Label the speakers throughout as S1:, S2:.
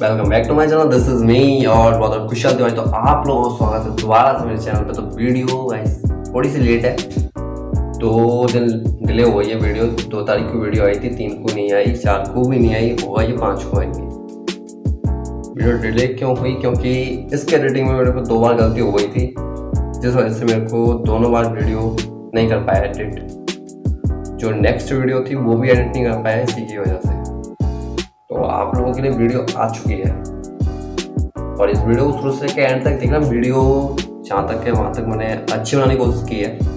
S1: Welcome back to my channel this is me और बहुत खुशहाल दिवाली तो आप लोगों का स्वागत है दोबारा से मेरे चैनल पे। तो वीडियो गाइस थोड़ी सी लेट है। दो दिन डिले हो गई है वीडियो। दो तारीख को वीडियो आई थी, तीन को नहीं आई, चार को भी नहीं आई, होगा ये पाँच को आएँगे। वीडियो डिले क्यों हुई? क्योंकि इसके एडिटिंग में मेरे को दो बार गलती हो गई थी, जिस वजह से मेरे को दोनों बार वीडियो नहीं कर पाया एडिट जो नेक्स्ट वीडियो थी, वो भी एडिट नहीं कर पाया, इसी की वजह से। आप लोगों के लिए वीडियो आ चुकी है। और इस वीडियो को शुरू से लेकर एंड तक देखना, वीडियो जहाँ तक है, वहाँ तक मैंने अच्छी बनाने की कोशिश की है।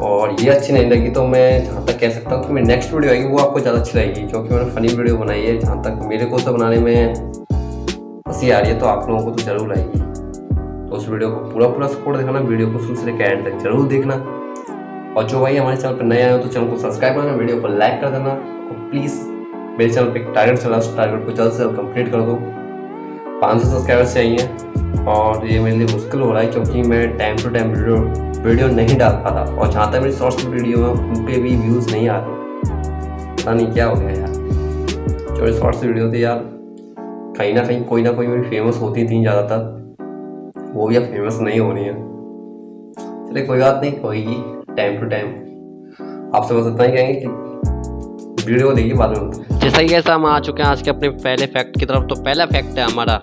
S1: और ये अच्छी नहीं लगी तो मैं जहाँ तक कह सकता हूँ कि मेरी नेक्स्ट वीडियो आएगी, वो आपको ज़्यादा अच्छी लगेगी, क्योंकि मैंने फनी वीडियो बनाई है, जहाँ तक मेरे को तो बनाने में हँसी आ रही है तो आप लोगों को तो ज़रूर आएगी। तो उस वीडियो को पूरा पूरा सपोर्ट देखना वीडियो को शुरू से लेकर एंड तक ज़रूर देखना। और जो भाई हमारे चैनल पर नए आए हो तो चैनल को सब्सक्राइब करना वीडियो को लाइक कर देना, और प्लीज़ मेरे चैनल पे टारगेट चला, टारगेट को जल्द से जल्द कंप्लीट कर दो। पाँच सौ सब्सक्राइबर्स चाहिए और ये मेरे लिए मुश्किल हो रहा है क्योंकि मैं टाइम टू टाइम वीडियो नहीं डाल पाता और जहाँ तक मेरी शॉर्ट्स वीडियो है, उन पर भी व्यूज़ नहीं आ रहे। पता नहीं क्या हो गया यार। जो शॉर्ट्स वीडियो थी यार, कहीं ना कहीं, कोई ना कोई मेरी फ़ेमस होती थी ज़्यादातर। वो भी अब फ़ेमस नहीं हो रही है। चलिए कोई बात नहीं होगी टाइम टू टाइम आपसे बस इतना ही कहेंगे कि वीडियो देखिए बाद में।
S2: जैसा कि कैसा हम आ चुके हैं आज के अपने पहले फैक्ट की तरफ़ तो पहला फैक्ट है हमारा,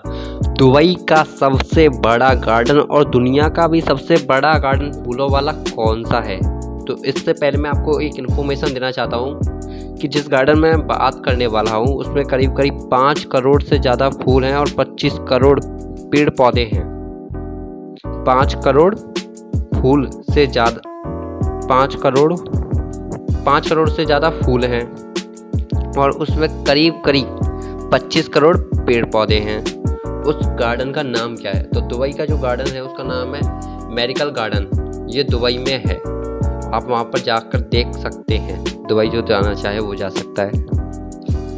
S2: दुबई का सबसे बड़ा गार्डन और दुनिया का भी सबसे बड़ा गार्डन फूलों वाला कौन सा है? तो इससे पहले मैं आपको एक इन्फॉर्मेशन देना चाहता हूँ कि जिस गार्डन में बात करने वाला हूँ, उसमें करीब करीब पाँच करोड़ से ज़्यादा फूल हैं और पच्चीस करोड़ पेड़ पौधे हैं। पाँच करोड़ फूल से ज़्यादा, पाँच करोड़ पाँच करोड़ से ज़्यादा फूल हैं। और उसमें करीब करीब 25 करोड़ पेड़ पौधे हैं। उस गार्डन का नाम क्या है? तो दुबई का जो गार्डन है, उसका नाम है मेरिकल गार्डन। ये दुबई में है। आप वहाँ पर जाकर देख सकते हैं। दुबई जो जाना चाहे वो जा सकता है।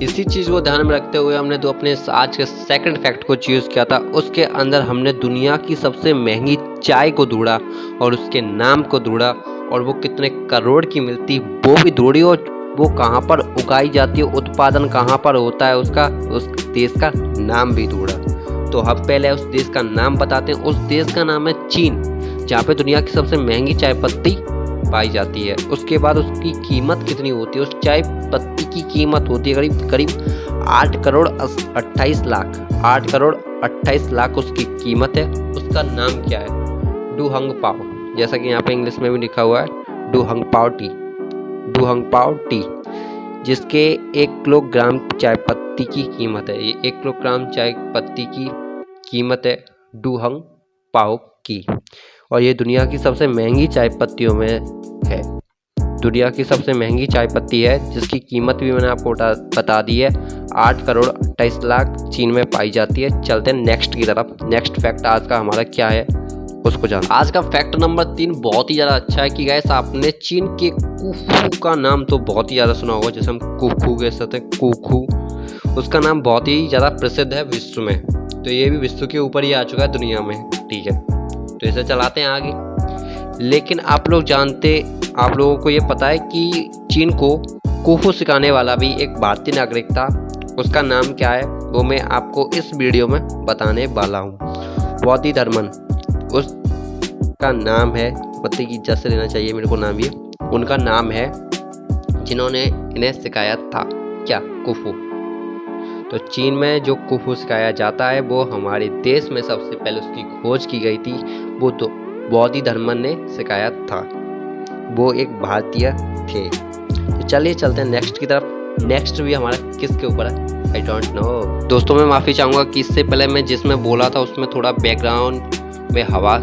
S2: इसी चीज़ को ध्यान में रखते हुए हमने तो अपने आज के सेकंड फैक्ट को चूज़ किया था। उसके अंदर हमने दुनिया की सबसे महँगी चाय को ढूंढा और उसके नाम को ढूंढा और वो कितने करोड़ की मिलती वो भी ढूंढी और वो कहाँ पर उगाई जाती है, उत्पादन कहाँ पर होता है, उसका, उस देश का नाम भी ढूंढा। तो हम पहले उस देश का नाम बताते हैं। उस देश का नाम है चीन, जहाँ पे दुनिया की सबसे महँगी चाय पत्ती पाई जाती है। उसके बाद उसकी कीमत कितनी होती है? उस चाय पत्ती की कीमत होती है करीब करीब आठ करोड़ अट्ठाईस लाख, आठ करोड़ अट्ठाईस लाख उसकी कीमत है। उसका नाम क्या है? डूहंग पाओ जैसा कि यहाँ पे इंग्लिश में भी लिखा हुआ है, डूहंग पाओ टी। डूहंग पाओ टी, जिसके एक किलोग्राम चाय पत्ती की कीमत है। ये एक किलोग्राम चाय पत्ती की कीमत है डूहंग पाओ की। और ये दुनिया की सबसे महँगी चाय पत्तियों में है। दुनिया की सबसे महँगी चाय पत्ती है, जिसकी कीमत भी मैंने आपको बता दी है। आठ करोड़ अट्ठाईस लाख चीन में पाई जाती है। चलते हैं नेक्स्ट की तरफ़। नेक्स्ट फैक्ट आज का हमारा क्या है? उसको जान। आज का फैक्ट नंबर तीन बहुत ही ज़्यादा अच्छा है कि गैस आपने चीन के कुफू का नाम तो बहुत ही ज़्यादा सुना होगा, जैसे हम कुफू कह सकते हैं कुफू उसका नाम बहुत ही ज़्यादा प्रसिद्ध है विश्व में। तो ये भी विश्व के ऊपर ही आ चुका है, दुनिया में, ठीक है। तो इसे चलाते हैं आगे। लेकिन आप लोग जानते, आप लोगों को ये पता है कि चीन को कुफू सिखाने वाला भी एक भारतीय नागरिक था। उसका नाम क्या है, वो मैं आपको इस वीडियो में बताने वाला हूँ। बौद्धि धर्मन। उसका नाम है, पति की इज़्ज़त से लेना चाहिए, मेरे को नाम ये। उनका नाम है, जिन्होंने इन्हें सिखाया था। क्या? कुफू। तो चीन में जो कुफू सिखाया जाता है, वो हमारे देश में सबसे पहले उसकी खोज की गई थी। वो तो बौद्धि धर्मन ने सिखाया था। वो एक भारतीय थे। तो चलिए चलते हैं नेक्स्ट की तरफ़। नेक्स्ट भी हमारा किसके ऊपर है? आई डोंट नो दोस्तों, मैं माफ़ी चाहूँगा कि इससे पहले मैं जिसमें बोला था, उसमें थोड़ा बैकग्राउंड में हवा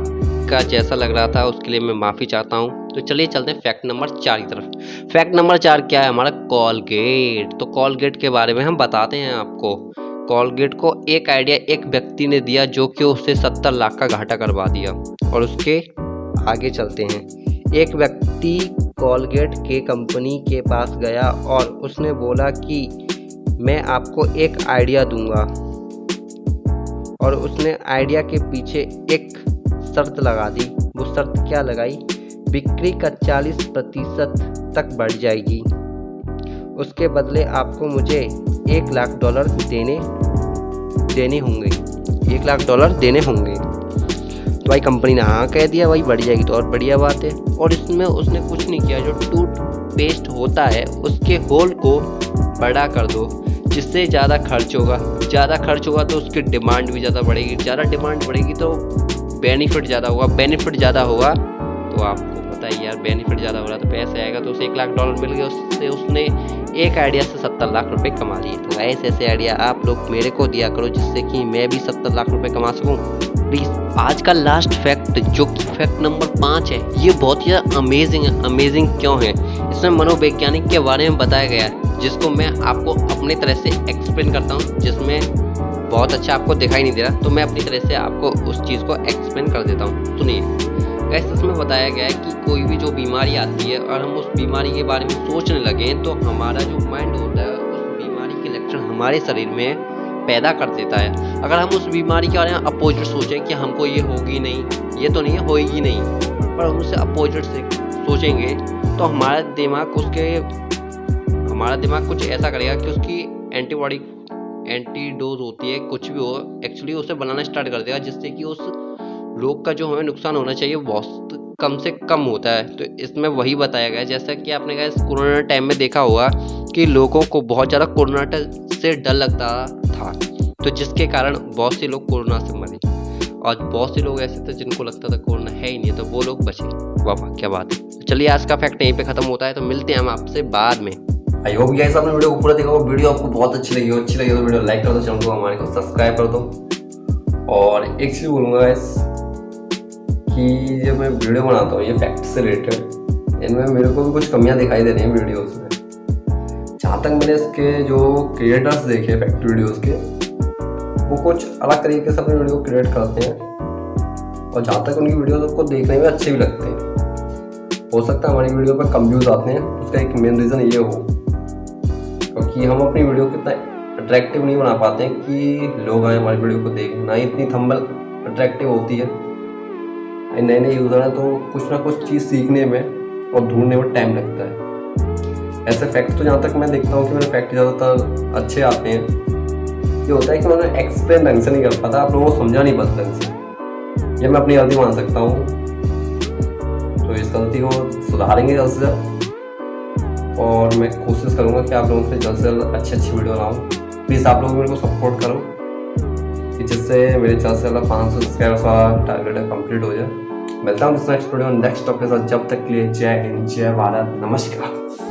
S2: का जैसा लग रहा था, उसके लिए मैं माफ़ी चाहता हूँ। तो चलिए चलते हैं फैक्ट नंबर चार की तरफ़। फैक्ट नंबर चार क्या है? हमारा कॉलगेट तो कॉलगेट के बारे में हम बताते हैं आपको। कॉलगेट को एक आइडिया एक व्यक्ति ने दिया जो कि उससे सत्तर लाख का घाटा करवा दिया। और उसके आगे चलते हैं। एक व्यक्ति कॉलगेट के कंपनी के पास गया और उसने बोला कि, मैं आपको एक आइडिया दूँगा। और उसने आइडिया के पीछे एक शर्त लगा दी। वो शर्त क्या लगाई? बिक्री का 40 प्रतिशत तक बढ़ जाएगी। उसके बदले आपको मुझे एक लाख डॉलर देने देने होंगे। एक लाख डॉलर देने होंगे। तो भाई कंपनी ने हाँ कह दिया, भाई बढ़ जाएगी तो और बढ़िया बात है। और इसमें उसने कुछ नहीं किया। जो टूथ पेस्ट होता है, उसके होल को बड़ा कर दो, जिससे ज़्यादा खर्च होगा। ज़्यादा खर्च होगा तो उसकी डिमांड भी ज़्यादा बढ़ेगी। ज़्यादा डिमांड बढ़ेगी तो बेनिफिट ज़्यादा होगा बेनिफिट ज़्यादा होगा तो आपको पता है यार बेनिफिट ज़्यादा हो रहा तो पैसे आएगा तो उसे एक लाख डॉलर मिल गया, उससे उसने एक आइडिया से सत्तर लाख रुपए कमा लिए। तो ऐसे ऐसे आइडिया आप लोग मेरे को दिया करो, जिससे कि मैं भी सत्तर लाख रुपए कमा सकूँ। प्लीज़ आज का लास्ट फैक्ट जो कि फैक्ट नंबर पाँच है, ये बहुत ही अमेजिंग है। अमेजिंग क्यों है? इसमें मनोवैज्ञानिक के बारे में बताया गया है, जिसको मैं आपको अपने तरह से एक्सप्लेन करता हूँ, जिसमें बहुत अच्छा आपको दिखाई नहीं दे रहा तो मैं अपनी तरह से आपको उस चीज़ को एक्सप्लेन कर देता हूँ। सुनिए। गैस इसमें बताया गया है कि कोई भी जो बीमारी आती है और हम उस बीमारी के बारे में सोचने लगे तो हमारा जो माइंड होता है, उस बीमारी के लक्षण हमारे शरीर में पैदा कर देता है। अगर हम उस बीमारी के बारे में अपोजिट सोचें कि हमको ये होगी नहीं, ये तो नहीं, होएगी नहीं, पर हम उससे अपोजिट से सोचेंगे तो हमारा दिमाग उसके, हमारा दिमाग कुछ ऐसा करेगा कि उसकी एंटीबॉडी एंटी डोज होती है, कुछ भी हो एक्चुअली उसे बनाना स्टार्ट कर देगा, जिससे कि उस रोग का जो हमें नुकसान होना चाहिए, बहुत कम से कम होता है। तो इसमें वही बताया गया, जैसा कि आपने कहा, इस कोरोना टाइम में देखा होगा कि लोगों को बहुत ज़्यादा कोरोना से डर लगता था। तो जिसके कारण बहुत से लोग कोरोना से मरे। और बहुत से लोग ऐसे थे जिनको लगता था कोरोना है ही नहीं तो वो लोग बचे। वाह क्या बात है। चलिए, आज का फैक्ट यहीं पे खत्म होता है तो मिलते हैं हम आपसे बाद में।
S1: आई होप गाइस आपने वीडियो को पूरा देखा वीडियो आपको बहुत अच्छी लगी हो, अच्छी लगी तो वीडियो लाइक कर दो चैनल को हमारे को सब्सक्राइब कर। दो और एक चीज़ बोलूँगा गाइस कि जब मैं वीडियो बनाता हूँ, ये फैक्ट से रिलेटेड इनमें मेरे को भी कुछ कमियाँ दिखाई दे रही हैं वीडियोस में। जहाँ तक मैंने इसके जो क्रिएटर्स देखे फैक्ट वीडियोस के, वो कुछ अलग तरीके से अपनी वीडियो क्रिएट करते हैं। और जहाँ तक उनकी वीडियो को देखने में अच्छे भी लगते हैं। हो सकता है हमारी वीडियो पर कम व्यूज़ आते हैं, उसका एक मेन रीज़न ये हो। क्योंकि हम अपनी वीडियो को इतना अट्रैक्टिव नहीं बना पाते हैं कि लोग आए हमारी वीडियो को देख ना ही इतनी थंबल अट्रैक्टिव होती है। नए नए यूज़र हैं तो कुछ ना कुछ चीज़ सीखने में और ढूँढने में टाइम लगता है। ऐसे फैक्ट तो जहाँ तक मैं देखता हूँ कि मेरे फैक्ट ज़्यादातर अच्छे आते हैं। ये होता है कि मैंने एक्सप्लेन ढंग से नहीं कर पाता, आप लोगों को समझा नहीं पाता ढंग से। ये मैं अपनी गलती मान सकता हूँ। तो इस गलती को सुधारेंगे जल्द से जल्द। और मैं कोशिश करूँगा कि आप लोगों से जल्द से जल्द अच्छी अच्छी वीडियो लाऊँ। प्लीज़ आप लोग मेरे को सपोर्ट करो, कि जिससे मेरे चैनल से जल्द पाँच सौ सब्सक्राइबर्स का टारगेट कंप्लीट हो जाए। मिलता हूँ नेक्स्ट वीडियो नेक्स्ट टॉपिक के साथ जब तक के लिए जय हिंद, जय भारत। नमस्कार।